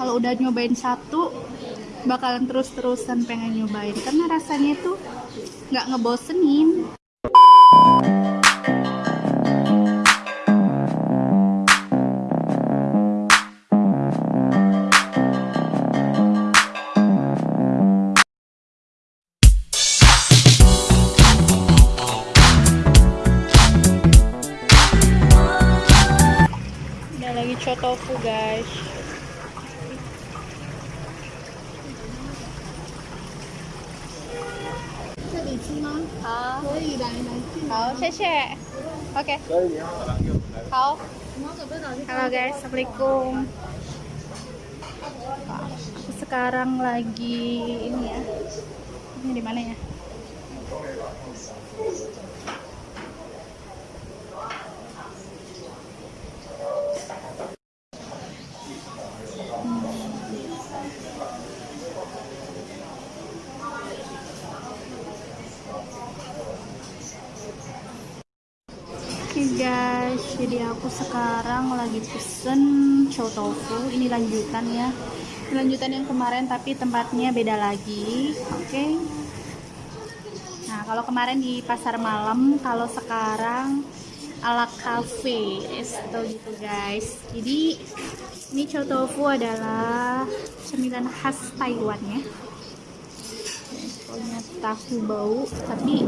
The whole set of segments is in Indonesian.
kalau udah nyobain satu bakalan terus-terusan pengen nyobain. Karena rasanya itu nggak ngebosenin. Udah lagi cotofu guys 可以来来进来。好谢谢 oke 可以啊，好我们准备拿去。 Halo guys, assalamualaikum. Aku sekarang lagi ini ya. Ini di mana ya? Guys, jadi aku sekarang lagi pesen chow tofu. Ini lanjutan ya. Lanjutan yang kemarin tapi tempatnya beda lagi. Oke. Nah, kalau kemarin di pasar malam, kalau sekarang ala cafe resto gitu guys. Jadi ini chow tofu adalah cemilan khas Taiwan ya. Pokoknya tahu bau tapi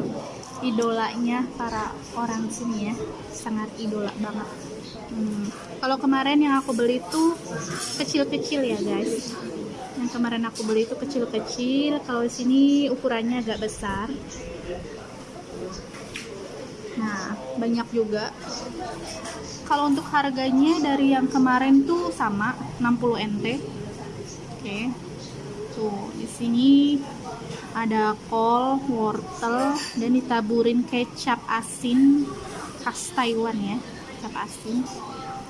idolanya para orang sini ya. Sangat idola banget. Hmm, kalau kemarin yang aku beli itu kecil-kecil ya guys. Yang kemarin aku beli itu kecil-kecil. Kalau sini ukurannya agak besar. Nah banyak juga. Kalau untuk harganya dari yang kemarin tuh sama 60 NT oke tuh di sini ada kol, wortel, dan ditaburin kecap asin khas Taiwan ya, kecap asin.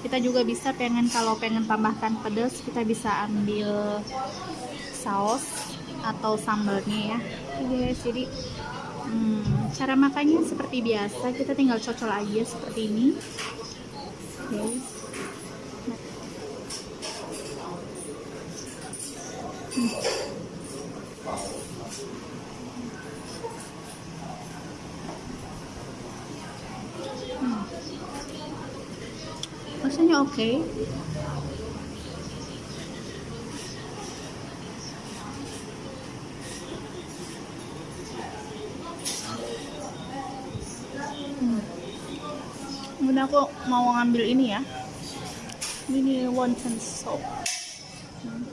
Kita juga bisa pengen kalau pengen tambahkan pedas, kita bisa ambil saus atau sambalnya ya. Oke guys, jadi hmm, cara makannya seperti biasa, kita tinggal cocol aja seperti ini. Oke. Hmm. Rasanya oke hmm. kemudian aku mau ngambil ini ya ini wonton soup Hmm.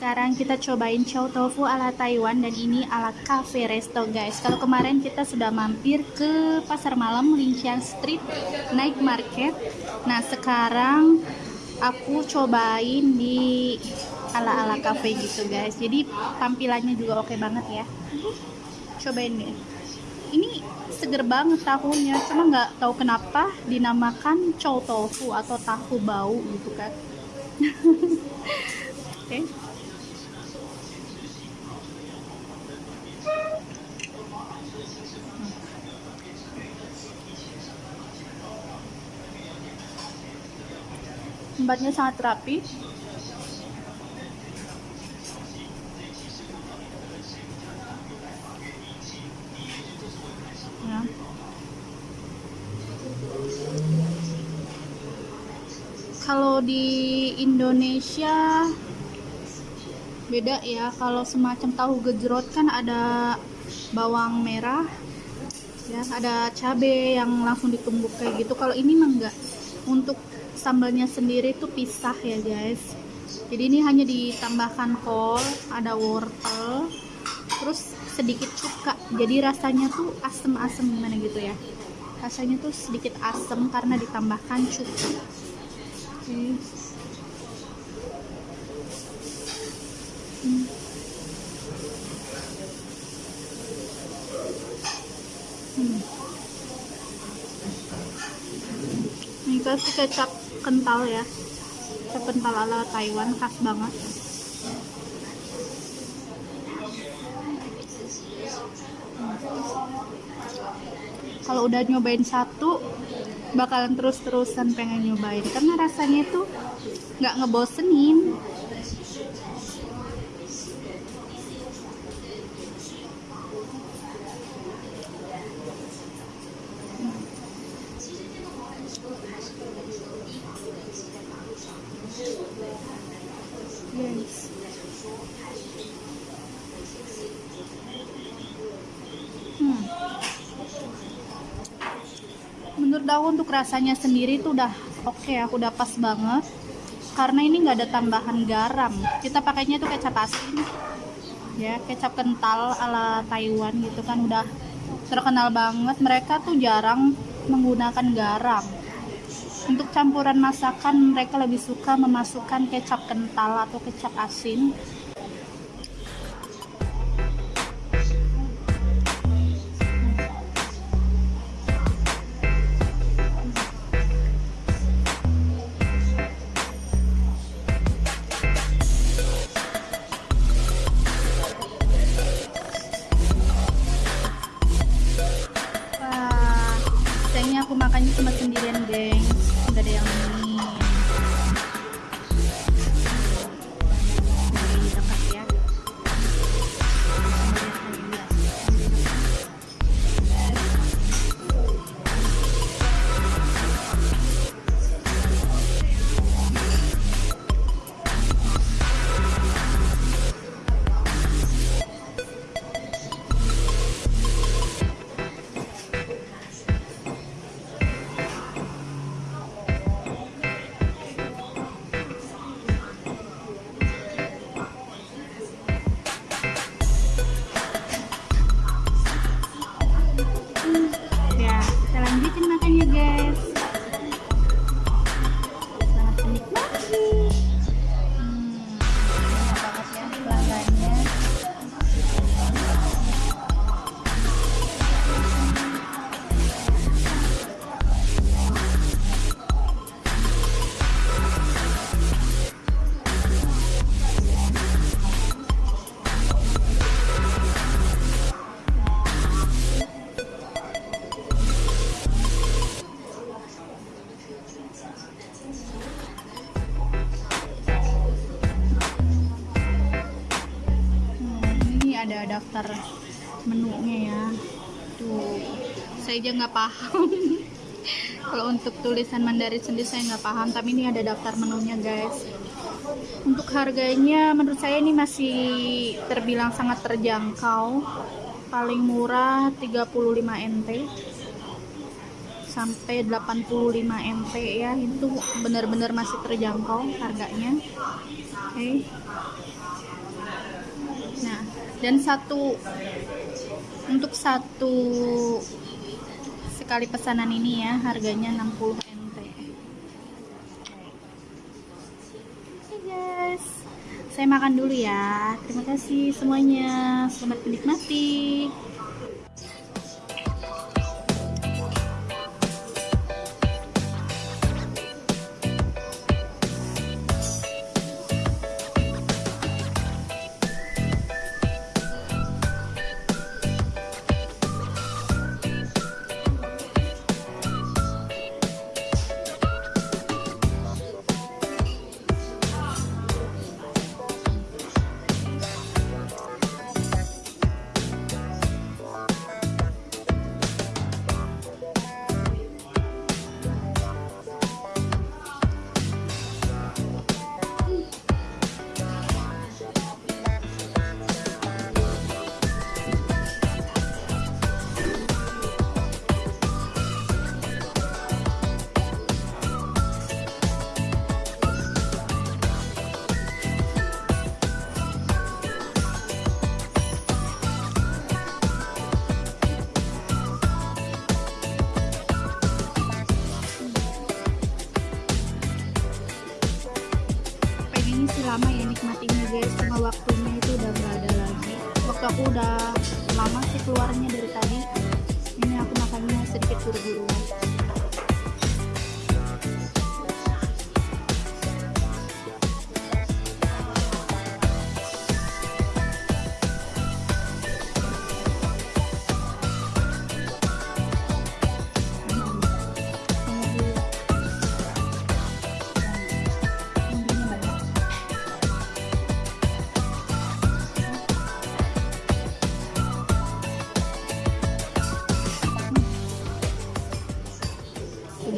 Sekarang kita cobain chow tofu ala Taiwan dan ini ala cafe resto guys. Kalau kemarin kita sudah mampir ke pasar malam Linqiang Street Night Market. Nah sekarang aku cobain di ala ala cafe gitu guys. Jadi tampilannya juga oke banget ya. Cobain deh. Ini seger banget tahunya cuma nggak tahu kenapa dinamakan chow tofu atau tahu bau gitu kan. Oke tempatnya sangat rapi. Ya. kalau di Indonesia beda ya. Kalau semacam tahu gejrot kan ada bawang merah ya ada cabai yang langsung ditumbuk kayak gitu. Kalau ini mah enggak. Untuk sambalnya sendiri tuh pisah ya guys jadi ini hanya ditambahkan kol ada wortel terus sedikit cuka jadi rasanya tuh asem-asem gimana gitu ya rasanya tuh sedikit asem karena ditambahkan cuka Oke. Hmm. Hmm. Ini kasih kecap kental ya. Kecap kental ala Taiwan khas banget. Kalau udah nyobain satu, bakalan terus-terusan pengen nyobain karena rasanya itu nggak ngebosenin aku untuk rasanya sendiri itu udah oke okay, aku udah pas banget. Karena ini nggak ada tambahan garam. Kita pakainya itu kecap asin. Ya kecap kental ala Taiwan gitu kan udah terkenal banget. Mereka tuh jarang menggunakan garam. Untuk campuran masakan mereka lebih suka memasukkan kecap kental atau kecap asin sayangnya aku daftar menunya ya. Tuh, saya aja nggak paham. Kalau untuk tulisan Mandarin sendiri saya nggak paham, tapi ini ada daftar menunya guys. Untuk harganya menurut saya ini masih terbilang sangat terjangkau. Paling murah 35 NT sampai 85 NT ya. Itu benar-benar masih terjangkau harganya. Oke. Nah, dan satu untuk satu sekali pesanan ini ya harganya 60 NT. Oke guys, saya makan dulu ya. Terima kasih semuanya. Selamat menikmati.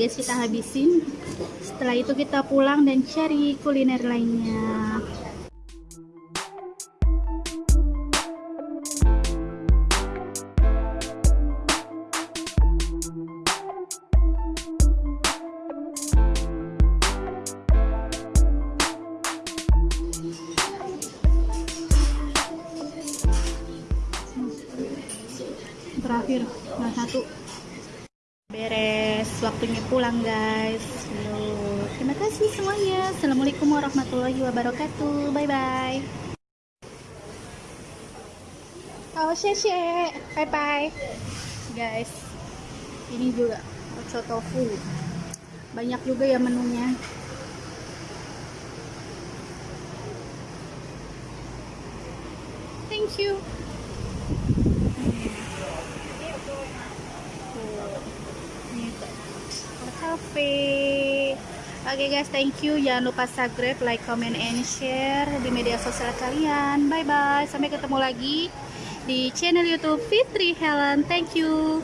Guys kita habisin setelah itu kita pulang dan cari kuliner lainnya. Terakhir nah satu waktunya pulang guys. Loh, terima kasih semuanya. Assalamualaikum warahmatullahi wabarakatuh. Bye bye oh sheshe bye bye guys ini juga bakso tofu. Banyak juga ya menunya. Thank you Ini tuh, cafe. Oke guys, thank you. Jangan lupa subscribe, like, comment, and share di media sosial kalian. Bye bye. Sampai ketemu lagi di channel YouTube Fitri Helen. Thank you.